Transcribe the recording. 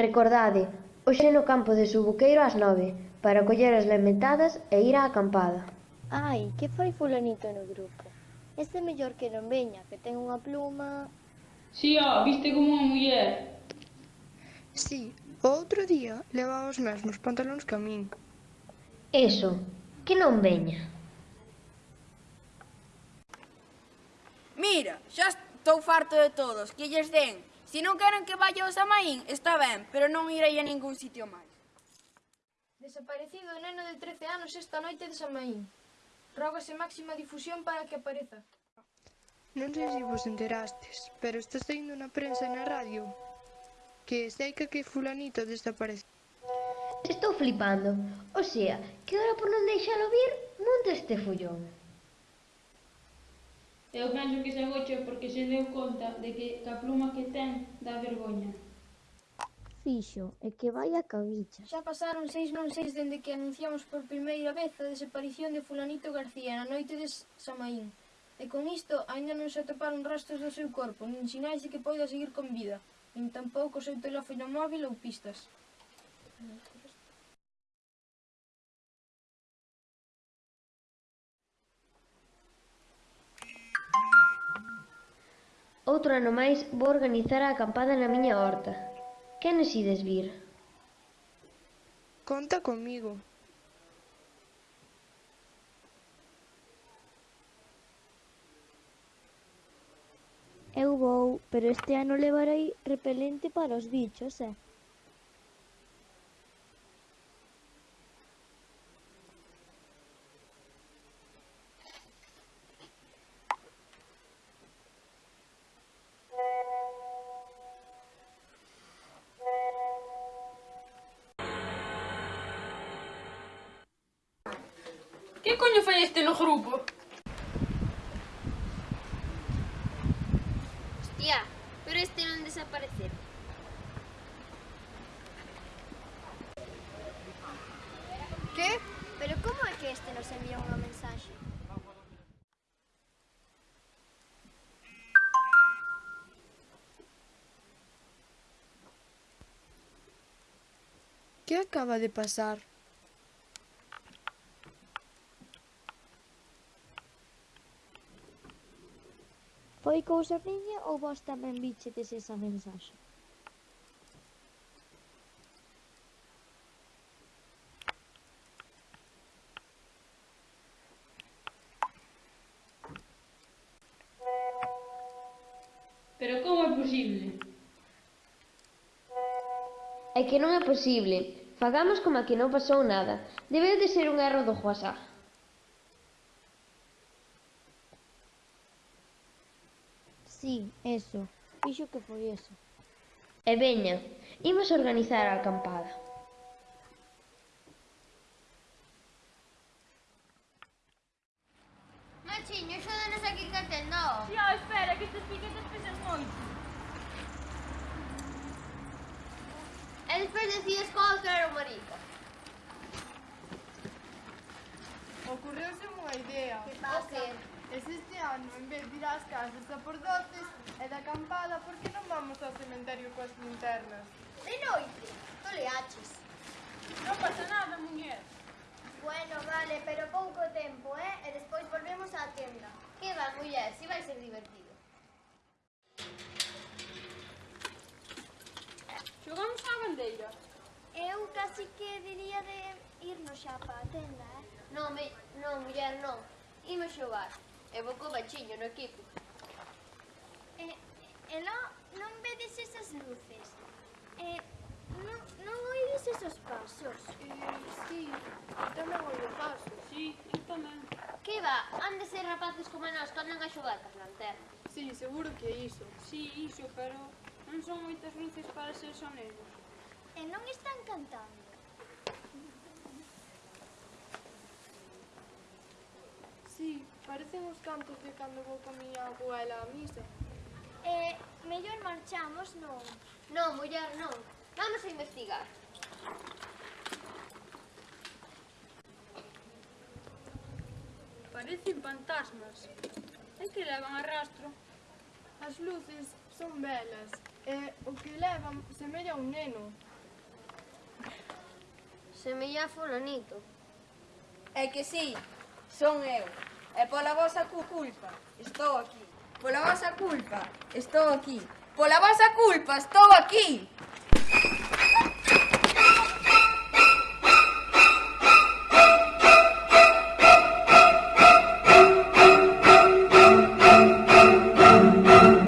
Recordade, hoxe no campo de Subuqueiro ás nove, para coller as lementadas e ir á acampada. Ai, que fai fulanito no grupo? Este mellor que non veña, que ten unha pluma... Si, sí, ó, viste como unha muller. Si, sí, o outro día levaba os mesmos pantalóns que a min. Eso, que non veña. Mira, xa estou farto de todos, que lles den Se non queren que vaya ao Samaín, está ben, pero non irei a ningún sitio máis. Desaparecido o neno de 13 anos esta noite de Samaín. Rógase máxima difusión para que apareza. Non sei se vos enterastes, pero está saindo na prensa e na radio que seica que fulanito desapareceu. Estou flipando, o sea, que ora por non deixalo vir, monte este follón. Eu penso que se agocha porque se deu conta de que ca pluma que ten dá vergoña. Fixo, e que vai a cabicha. Xa pasaron seis non seis dende que anunciamos por primeira vez a desaparición de fulanito García na noite de Samaín. E con isto aínda non se atoparon rastros do seu corpo, nin sinais de que poida seguir con vida, nin tampouco o seu teléfono móvil ou pistas. Outro ano máis vou organizar a acampada na miña horta. Quenes ides vir? Conta comigo. Eu vou, pero este ano levarei repelente para os bichos, eh? Que coño fai este no grupo? Hostia, pero este non desaparecer. Que? Pero como é que este nos envía unha mensaxe? Que acaba de pasar? Foi cousa miña ou vos tamén bichetes esa mensaxe? Pero como é posible? É que non é posible. Fagamos como a que non pasou nada. Debe de ser un erro do WhatsApp. Sí, eso. Fixo que foi eso. E veña, imos organizar a acampada. Machiño, axúdanos aquí que atendo. Ó, espera, que estes piquetes pesan moito. E despois decides qual era o marido. Ocurreuse unha idea. Que pasa? Es Este ano, en vez de ir ás casas a por doces e da acampada, por que non vamos ao cementerio coas linternas? De noite, toleaches. le. Non pasa nada, muñer. Bueno, vale, pero pouco tempo, eh? E despois volvemos á tienda. Que va, muller, si vai ser divertido. Xogamos á bandeira. Eu casi que diría de irnos xa pa a tenda, eh? Non, me... non, muller, non. Imos xogar. Evocou bachiño no equipo. E, e non, non vedes esas luces. E, non, non oides esos pasos. E, sí, tamén oido pasos. Sí, eu tamén. Que va, han de ser rapaces como nós que andan a xogar cas lanternas. Sí, seguro que é iso. Sí, iso, pero non son moitas luces para ser sonegos. E non están cantando. parecen os cantos de cando vou con miña abuela a misa. Eh, mellor marchamos, non? Non, muller, non. Vamos a investigar. Parecen fantasmas. É que levan a rastro. As luces son velas e o que levan semella un neno. Semella fulanito. É que sí, son eu. E pola vosa culpa estou aquí. Pola vosa culpa estou aquí. Pola vosa culpa estou aquí.